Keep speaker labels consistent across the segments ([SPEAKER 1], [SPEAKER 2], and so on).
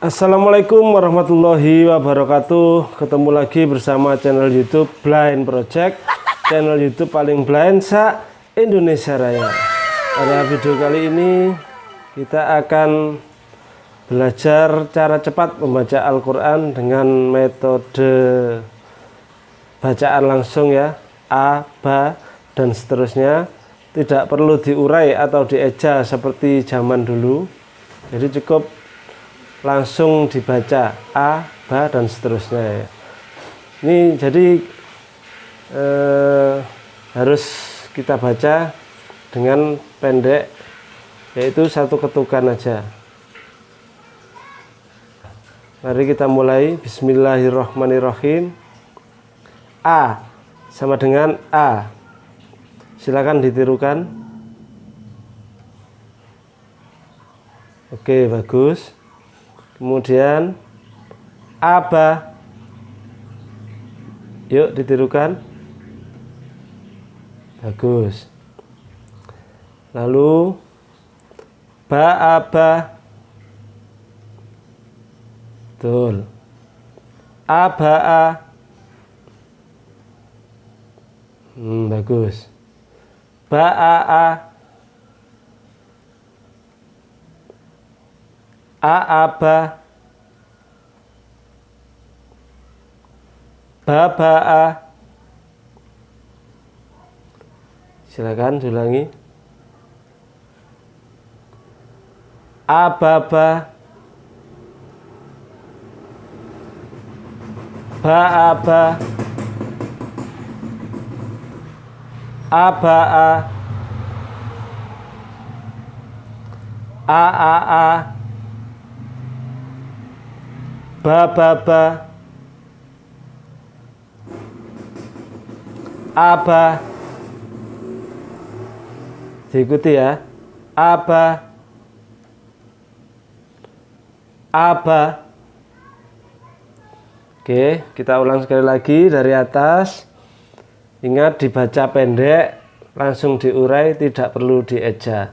[SPEAKER 1] Assalamualaikum warahmatullahi wabarakatuh. Ketemu lagi bersama channel youtube Blind Project. Channel youtube paling blind sa Indonesia Raya. Pada video kali ini Kita akan Belajar cara cepat membaca Al-Quran Dengan metode Bacaan langsung ya. A, Ba, dan seterusnya. Tidak perlu diurai atau dieja seperti zaman dulu. Jadi cukup langsung dibaca A, Ba dan seterusnya ya. Ini jadi eh, harus kita baca dengan pendek yaitu satu ketukan aja. Mari kita mulai Bismillahirrahmanirrahim. A sama dengan A. Silakan ditirukan. Oke, bagus kemudian aba. Yuk ditirukan. Bagus. Lalu ba aba. Betul. Aba a. Hmm, bagus. Ba a a A'aba Baba'a Silakan ulangi Ababa Ba'aba Aba'a A'a'a ba ba ba. Aba. Diikuti ya. Aba. Aba. Oke kita ulang sekali lagi dari atas. Ingat dibaca pendek langsung diurai tidak perlu dieja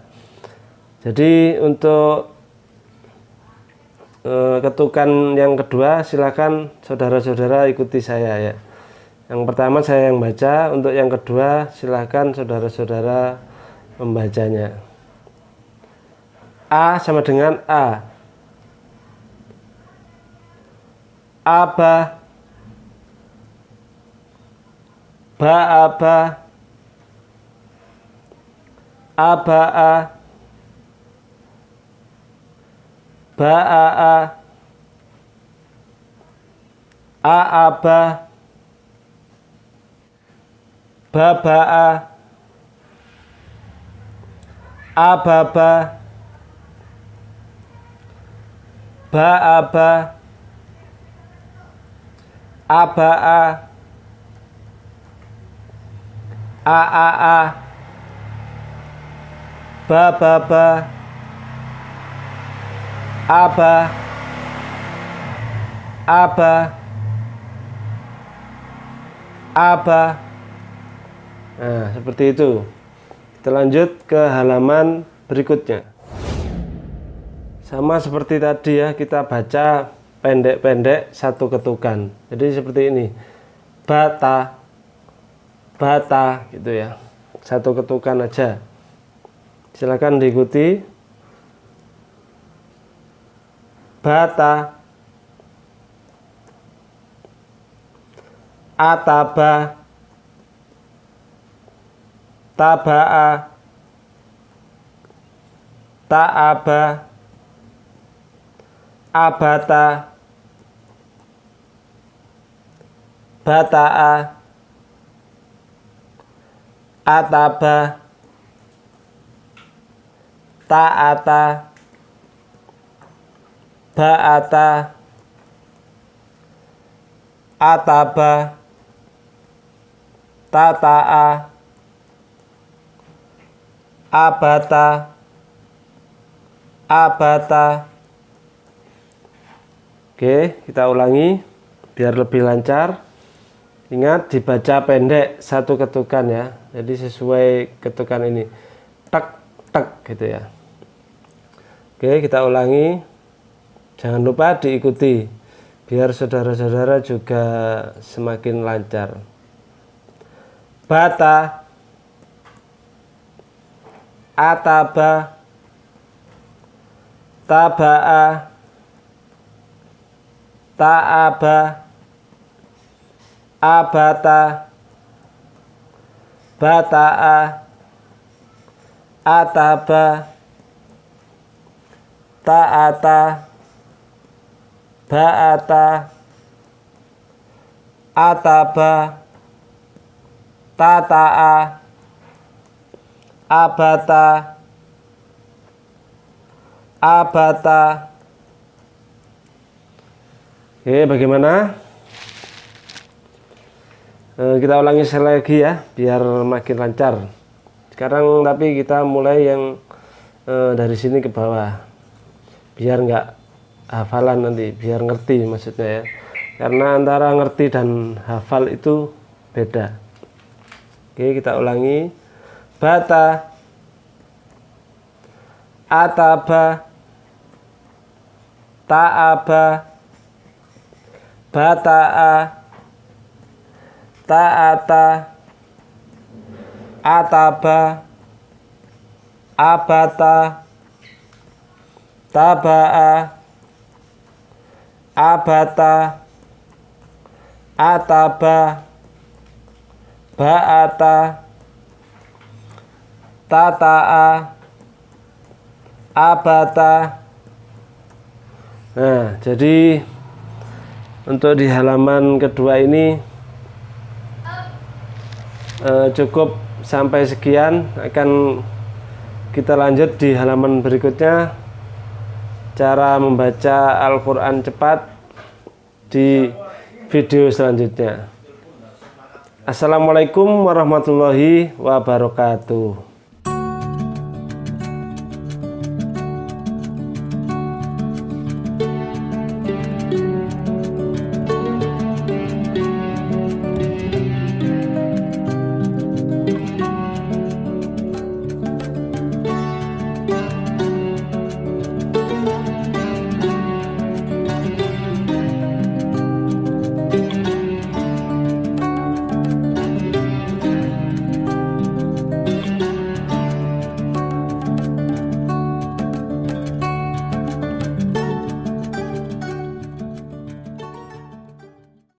[SPEAKER 1] jadi untuk ketukan yang kedua silakan saudara-saudara ikuti saya ya. Yang pertama saya yang baca untuk yang kedua silakan saudara-saudara membacanya. A sama dengan A. Aba. Ba aba Aba a ba'a a'aba. Baba'a. Ababa. Ba'aba. Aba'a. A'a'a. Bababa apa apa apa nah seperti itu. Kita lanjut ke halaman berikutnya. Sama seperti tadi ya kita baca pendek-pendek satu ketukan. Jadi seperti ini. Bata. Bata gitu ya. Satu ketukan aja. Silakan diikuti bata. Ataba. Taba'a. Ta'aba. Abata. Bata'a. Ataba. Ta'ata ba'ata. Ataba. Tata'a. Abata. Abata. Oke kita ulangi biar lebih lancar. Ingat dibaca pendek satu ketukan ya. Jadi sesuai ketukan ini. Tek tek gitu ya. Oke kita ulangi jangan lupa diikuti biar saudara-saudara juga semakin lancar. Bata ataba taba'a ta'aba abata bata'a ataba ta'ata ba'ata ataba tata'a. Abata abata Oke bagaimana? E, kita ulangi sekali lagi ya biar makin lancar. Sekarang tapi kita mulai yang e, dari sini ke bawah biar nggak hafalan nanti biar ngerti maksudnya ya. Karena antara ngerti dan hafal itu beda. Oke kita ulangi. Bata. Ataba. Ta'aba. Bata'a. Ta'ata. Ataba. Abata. Taba'a abata. Ataba. Ba'ata. Tata'a. Abata. Nah jadi untuk di halaman kedua ini eh, cukup sampai sekian. Akan kita lanjut di halaman berikutnya cara membaca Al-Quran cepat di video selanjutnya. Assalamualaikum warahmatullahi wabarakatuh